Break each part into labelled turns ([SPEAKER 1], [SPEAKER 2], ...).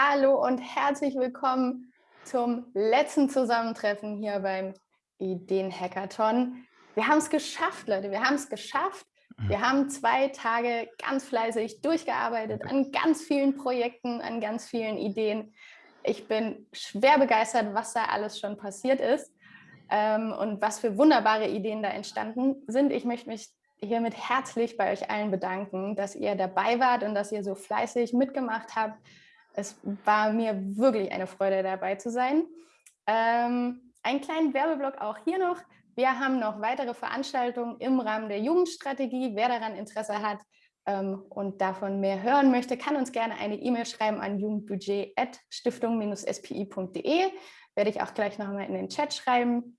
[SPEAKER 1] Hallo und herzlich willkommen zum letzten Zusammentreffen hier beim Ideen-Hackathon. Wir haben es geschafft, Leute, wir haben es geschafft. Wir mhm. haben zwei Tage ganz fleißig durchgearbeitet an ganz vielen Projekten, an ganz vielen Ideen. Ich bin schwer begeistert, was da alles schon passiert ist ähm, und was für wunderbare Ideen da entstanden sind. Ich möchte mich hiermit herzlich bei euch allen bedanken, dass ihr dabei wart und dass ihr so fleißig mitgemacht habt. Es war mir wirklich eine Freude, dabei zu sein. Ähm, einen kleinen Werbeblock auch hier noch. Wir haben noch weitere Veranstaltungen im Rahmen der Jugendstrategie. Wer daran Interesse hat ähm, und davon mehr hören möchte, kann uns gerne eine E-Mail schreiben an jugendbudget.stiftung-spi.de. Werde ich auch gleich nochmal in den Chat schreiben,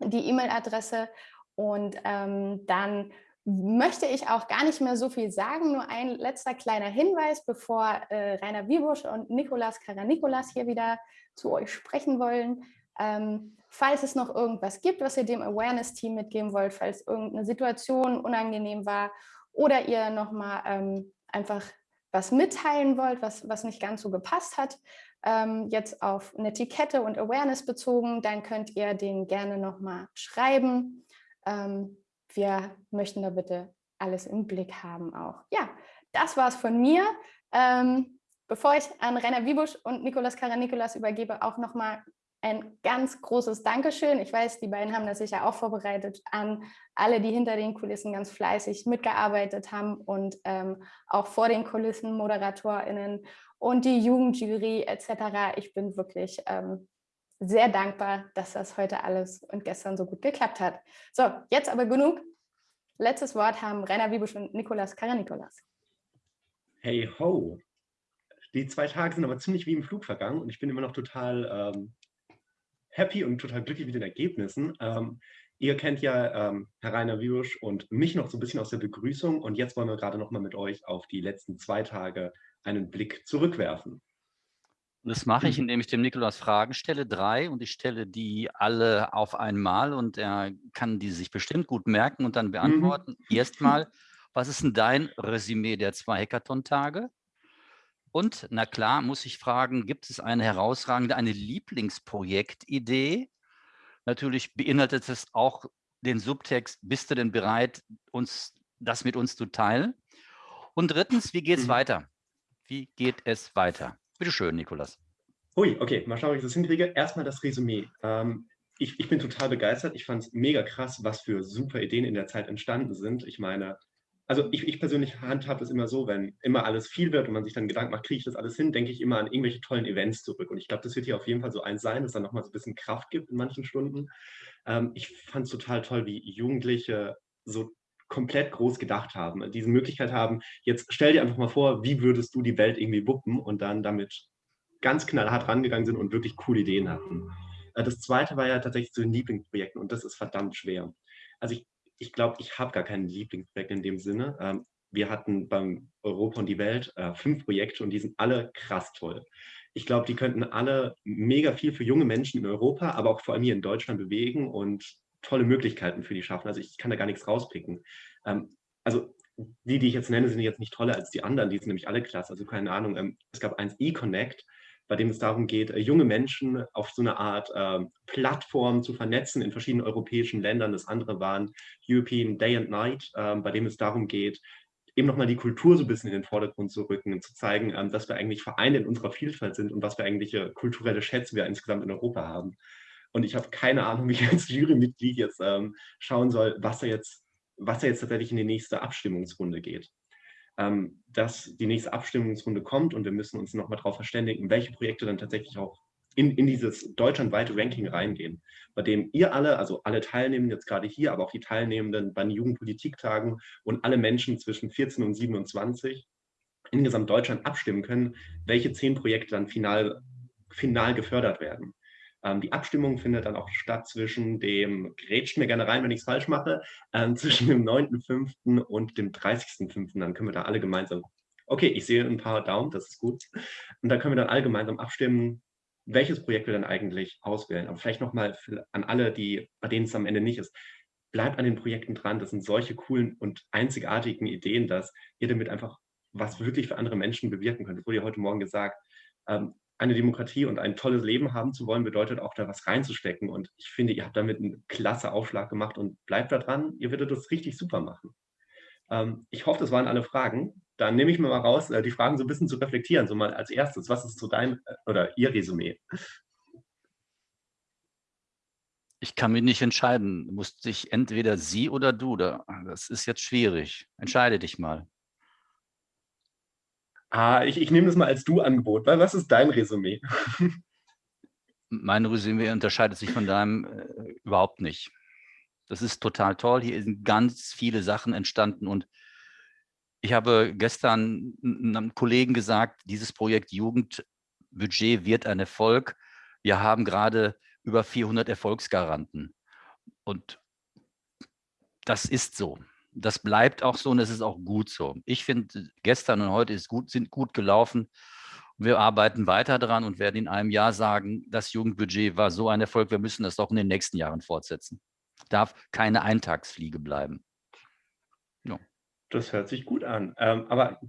[SPEAKER 1] die E-Mail-Adresse. Und ähm, dann möchte ich auch gar nicht mehr so viel sagen, nur ein letzter kleiner Hinweis, bevor äh, Rainer Wiebusch und Nikolas Karanikolas hier wieder zu euch sprechen wollen. Ähm, falls es noch irgendwas gibt, was ihr dem Awareness-Team mitgeben wollt, falls irgendeine Situation unangenehm war oder ihr nochmal ähm, einfach was mitteilen wollt, was, was nicht ganz so gepasst hat, ähm, jetzt auf eine Etikette und Awareness bezogen, dann könnt ihr den gerne nochmal schreiben. Ähm, wir möchten da bitte alles im Blick haben auch. Ja, das war es von mir. Ähm, bevor ich an Rainer Wiebusch und Nikolas Karanikolas übergebe, auch nochmal ein ganz großes Dankeschön. Ich weiß, die beiden haben das sicher auch vorbereitet an alle, die hinter den Kulissen ganz fleißig mitgearbeitet haben und ähm, auch vor den Kulissen ModeratorInnen und die Jugendjury etc. Ich bin wirklich ähm, sehr dankbar, dass das heute alles und gestern so gut geklappt hat. So, jetzt aber genug. Letztes Wort haben Rainer Wiebusch und Nikolas Karanikolas.
[SPEAKER 2] Hey ho! Die zwei Tage sind aber ziemlich wie im Flug vergangen und ich bin immer noch total ähm, happy und total glücklich mit den Ergebnissen. Ähm, ihr kennt ja ähm, Herr Rainer Wiebusch und mich noch so ein bisschen aus der Begrüßung und jetzt wollen wir gerade noch mal mit euch auf die letzten zwei Tage einen Blick zurückwerfen.
[SPEAKER 3] Und das mache ich, mhm. indem ich dem Nikolaus Fragen stelle, drei, und ich stelle die alle auf einmal und er kann die sich bestimmt gut merken und dann beantworten. Mhm. Erstmal, was ist denn dein Resümee der zwei Hackathon-Tage? Und, na klar, muss ich fragen, gibt es eine herausragende, eine Lieblingsprojektidee? Natürlich beinhaltet es auch den Subtext, bist du denn bereit, uns das mit uns zu teilen? Und drittens, wie geht es mhm. weiter? Wie geht es weiter? Bitte schön, Nikolas.
[SPEAKER 2] Ui, okay, mal schauen, wie ich das hinkriege. Erstmal das Resümee. Ähm, ich, ich, bin total begeistert. Ich fand es mega krass, was für super Ideen in der Zeit entstanden sind. Ich meine, also ich, ich persönlich handhabe es immer so, wenn immer alles viel wird und man sich dann Gedanken macht, kriege ich das alles hin, denke ich immer an irgendwelche tollen Events zurück. Und ich glaube, das wird hier auf jeden Fall so eins sein, dass dann nochmal so ein bisschen Kraft gibt in manchen Stunden. Ähm, ich fand es total toll, wie Jugendliche so komplett groß gedacht haben, diese Möglichkeit haben, jetzt stell dir einfach mal vor, wie würdest du die Welt irgendwie wuppen und dann damit ganz knallhart rangegangen sind und wirklich coole Ideen hatten. Äh, das zweite war ja tatsächlich zu den Lieblingsprojekten und das ist verdammt schwer. Also ich ich glaube, ich habe gar kein Lieblingsprojekt in dem Sinne. Ähm, wir hatten beim Europa und die Welt äh, fünf Projekte und die sind alle krass toll. Ich glaube, die könnten alle mega viel für junge Menschen in Europa, aber auch vor allem hier in Deutschland bewegen und tolle Möglichkeiten für die schaffen. Also ich kann da gar nichts rauspicken. Ähm, also die, die ich jetzt nenne, sind jetzt nicht toller als die anderen, die sind nämlich alle klasse. Also keine Ahnung, ähm, es gab eins eConnect, bei dem es darum geht, äh, junge Menschen auf so eine Art äh, Plattform zu vernetzen in verschiedenen europäischen Ländern. Das andere waren European Day and Night, äh, bei dem es darum geht, eben nochmal die Kultur so ein bisschen in den Vordergrund zu rücken und zu zeigen, ähm, dass wir eigentlich Vereine in unserer Vielfalt sind und was für eigentlich kulturelle Schätze wir insgesamt in Europa haben. Und ich habe keine Ahnung, wie ich als Jurymitglied jetzt ähm, schauen soll, was da jetzt, was da jetzt tatsächlich in die nächste Abstimmungsrunde geht ähm, dass die nächste Abstimmungsrunde kommt und wir müssen uns nochmal darauf verständigen, welche Projekte dann tatsächlich auch in, in dieses deutschlandweite Ranking reingehen, bei dem ihr alle, also alle Teilnehmenden jetzt gerade hier, aber auch die Teilnehmenden bei den Jugendpolitiktagen und alle Menschen zwischen 14 und 27 in gesamt Deutschland abstimmen können, welche zehn Projekte dann final, final gefördert werden. Ähm, die Abstimmung findet dann auch statt zwischen dem, grätscht mir gerne rein, wenn ich es falsch mache, ähm, zwischen dem 9.5. und dem 30.5. Dann können wir da alle gemeinsam, okay, ich sehe ein paar Daumen, das ist gut. Und dann können wir dann alle gemeinsam abstimmen, welches Projekt wir dann eigentlich auswählen. Aber vielleicht nochmal an alle, die, bei denen es am Ende nicht ist. Bleibt an den Projekten dran. Das sind solche coolen und einzigartigen Ideen, dass ihr damit einfach was wirklich für andere Menschen bewirken könnt. Das wurde ja heute Morgen gesagt ähm, eine Demokratie und ein tolles Leben haben zu wollen, bedeutet auch da was reinzustecken. Und ich finde, ihr habt damit einen klasse Aufschlag gemacht und bleibt da dran. Ihr werdet das richtig super machen. Ähm, ich hoffe, das waren alle Fragen. Dann nehme ich mir mal raus, äh, die Fragen so ein bisschen zu reflektieren. So mal als erstes, was ist so dein äh, oder Ihr Resümee?
[SPEAKER 3] Ich kann mich nicht entscheiden. Muss ich entweder Sie oder du. Das ist jetzt schwierig. Entscheide dich mal.
[SPEAKER 2] Ah, ich, ich nehme das mal als Du-Angebot. Was ist dein Resümee?
[SPEAKER 3] Mein Resümee unterscheidet sich von deinem äh, überhaupt nicht. Das ist total toll. Hier sind ganz viele Sachen entstanden und ich habe gestern einem Kollegen gesagt, dieses Projekt Jugendbudget wird ein Erfolg. Wir haben gerade über 400 Erfolgsgaranten und das ist so das bleibt auch so und es ist auch gut so. Ich finde, gestern und heute ist gut, sind gut gelaufen. Wir arbeiten weiter daran und werden in einem Jahr sagen, das Jugendbudget war so ein Erfolg, wir müssen das auch in den nächsten Jahren fortsetzen. Darf keine Eintagsfliege bleiben.
[SPEAKER 2] Ja. Das hört sich gut an. Ähm, aber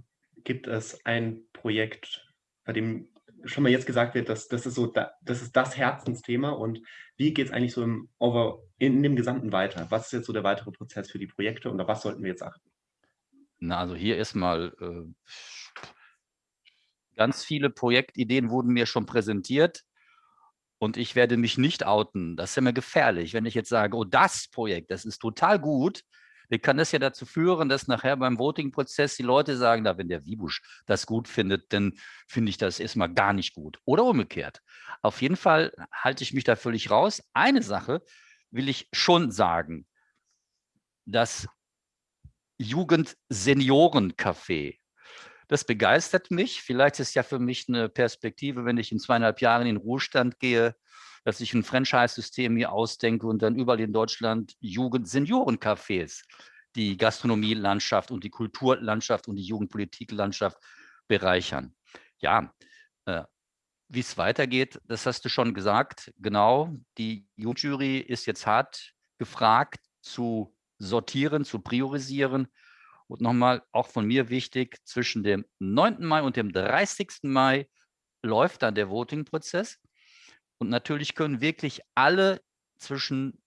[SPEAKER 2] gibt es ein Projekt, bei dem schon mal jetzt gesagt wird, dass das ist so, das ist das Herzensthema und wie geht es eigentlich so im Over, in dem Gesamten weiter? Was ist jetzt so der weitere Prozess für die Projekte und auf was sollten wir jetzt achten?
[SPEAKER 3] Na, also hier erstmal äh, ganz viele Projektideen wurden mir schon präsentiert und ich werde mich nicht outen. Das ist ja immer gefährlich, wenn ich jetzt sage, oh, das Projekt, das ist total gut, wie kann das ja dazu führen, dass nachher beim Voting-Prozess die Leute sagen, na, wenn der Wiebusch das gut findet, dann finde ich das erstmal gar nicht gut. Oder umgekehrt. Auf jeden Fall halte ich mich da völlig raus. Eine Sache will ich schon sagen. Das Jugend-Senioren-Café, das begeistert mich. Vielleicht ist ja für mich eine Perspektive, wenn ich in zweieinhalb Jahren in den Ruhestand gehe, dass ich ein Franchise-System hier ausdenke und dann überall in Deutschland Jugend-Senioren-Cafés die Gastronomielandschaft und die Kulturlandschaft und die Jugendpolitiklandschaft bereichern. Ja, äh, wie es weitergeht, das hast du schon gesagt. Genau, die Jugendjury ist jetzt hart gefragt zu sortieren, zu priorisieren. Und nochmal, auch von mir wichtig, zwischen dem 9. Mai und dem 30. Mai läuft dann der Voting-Prozess. Und natürlich können wirklich alle zwischen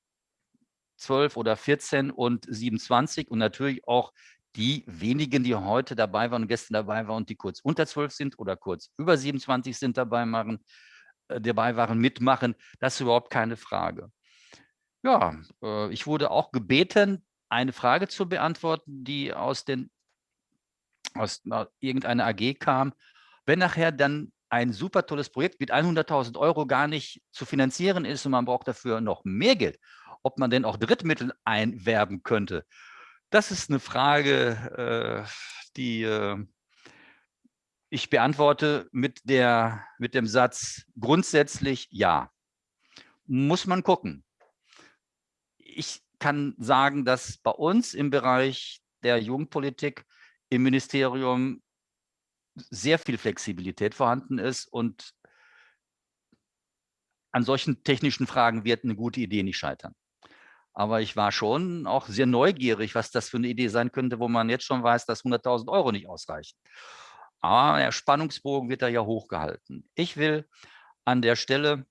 [SPEAKER 3] 12 oder 14 und 27 und natürlich auch die wenigen, die heute dabei waren und gestern dabei waren und die kurz unter 12 sind oder kurz über 27 sind dabei machen, äh, dabei waren, mitmachen, das ist überhaupt keine Frage. Ja, äh, ich wurde auch gebeten, eine Frage zu beantworten, die aus, den, aus irgendeiner AG kam. Wenn nachher dann ein super tolles Projekt mit 100.000 Euro gar nicht zu finanzieren ist und man braucht dafür noch mehr Geld, ob man denn auch Drittmittel einwerben könnte. Das ist eine Frage, äh, die äh, ich beantworte mit, der, mit dem Satz grundsätzlich ja. Muss man gucken. Ich kann sagen, dass bei uns im Bereich der Jugendpolitik im Ministerium sehr viel Flexibilität vorhanden ist und an solchen technischen Fragen wird eine gute Idee nicht scheitern. Aber ich war schon auch sehr neugierig, was das für eine Idee sein könnte, wo man jetzt schon weiß, dass 100.000 Euro nicht ausreichen. Aber der Spannungsbogen wird da ja hochgehalten. Ich will an der Stelle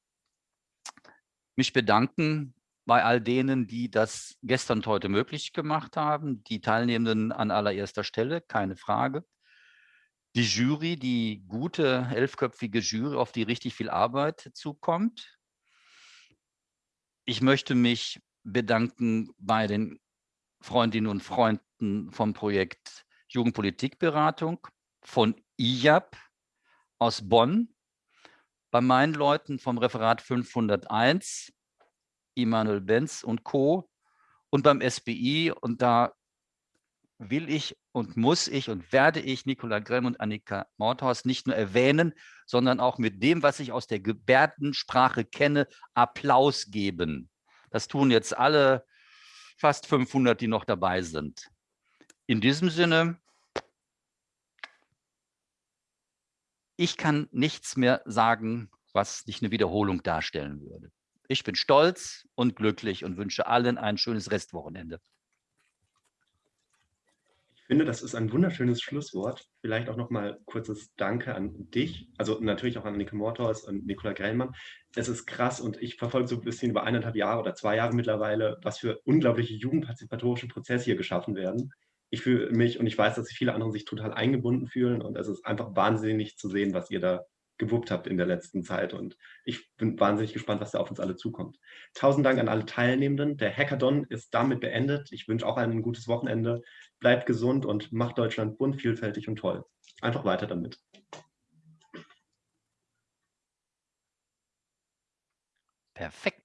[SPEAKER 3] mich bedanken bei all denen, die das gestern und heute möglich gemacht haben, die Teilnehmenden an allererster Stelle, keine Frage die Jury, die gute elfköpfige Jury, auf die richtig viel Arbeit zukommt. Ich möchte mich bedanken bei den Freundinnen und Freunden vom Projekt Jugendpolitikberatung, von IJAP aus Bonn, bei meinen Leuten vom Referat 501, Immanuel Benz und Co. und beim SBI. Und da will ich und muss ich und werde ich Nicola Grimm und Annika Mordhaus nicht nur erwähnen, sondern auch mit dem, was ich aus der Gebärdensprache kenne, Applaus geben. Das tun jetzt alle fast 500, die noch dabei sind. In diesem Sinne, ich kann nichts mehr sagen, was nicht eine Wiederholung darstellen würde. Ich bin stolz und glücklich und wünsche allen ein schönes Restwochenende
[SPEAKER 2] finde, das ist ein wunderschönes Schlusswort. Vielleicht auch nochmal kurzes Danke an dich, also natürlich auch an Annike Morthaus und Nicola Grellmann. Es ist krass und ich verfolge so ein bisschen über eineinhalb Jahre oder zwei Jahre mittlerweile, was für unglaubliche jugendpartizipatorische Prozesse hier geschaffen werden. Ich fühle mich und ich weiß, dass viele andere sich total eingebunden fühlen und es ist einfach wahnsinnig zu sehen, was ihr da gewuppt habt in der letzten Zeit. Und ich bin wahnsinnig gespannt, was da auf uns alle zukommt. Tausend Dank an alle Teilnehmenden. Der Hackathon ist damit beendet. Ich wünsche auch ein gutes Wochenende. Bleibt gesund und macht Deutschland bunt, vielfältig und toll. Einfach weiter damit.
[SPEAKER 3] Perfekt.